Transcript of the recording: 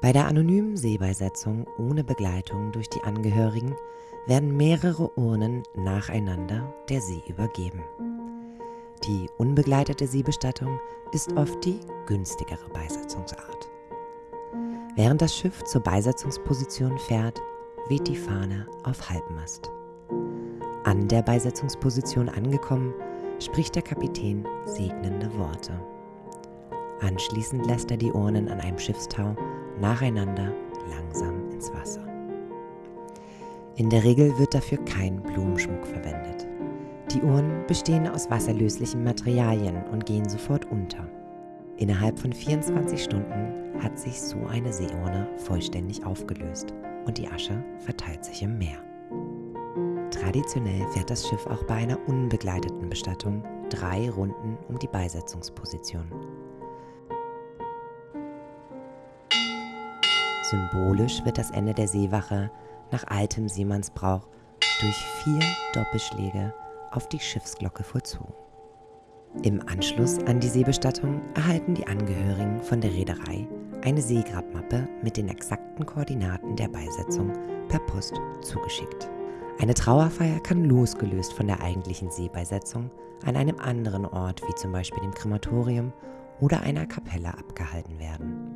Bei der anonymen Seebeisetzung ohne Begleitung durch die Angehörigen werden mehrere Urnen nacheinander der See übergeben. Die unbegleitete Seebestattung ist oft die günstigere Beisetzungsart. Während das Schiff zur Beisetzungsposition fährt, weht die Fahne auf Halbmast. An der Beisetzungsposition angekommen, spricht der Kapitän segnende Worte. Anschließend lässt er die Urnen an einem Schiffstau nacheinander langsam ins Wasser. In der Regel wird dafür kein Blumenschmuck verwendet. Die Urnen bestehen aus wasserlöslichen Materialien und gehen sofort unter. Innerhalb von 24 Stunden hat sich so eine Seeurne vollständig aufgelöst und die Asche verteilt sich im Meer. Traditionell fährt das Schiff auch bei einer unbegleiteten Bestattung drei Runden um die Beisetzungsposition. Symbolisch wird das Ende der Seewache nach altem Seemannsbrauch durch vier Doppelschläge auf die Schiffsglocke vollzogen. Im Anschluss an die Seebestattung erhalten die Angehörigen von der Reederei eine Seegrabmappe mit den exakten Koordinaten der Beisetzung per Post zugeschickt. Eine Trauerfeier kann losgelöst von der eigentlichen Seebeisetzung an einem anderen Ort wie zum Beispiel dem Krematorium oder einer Kapelle abgehalten werden.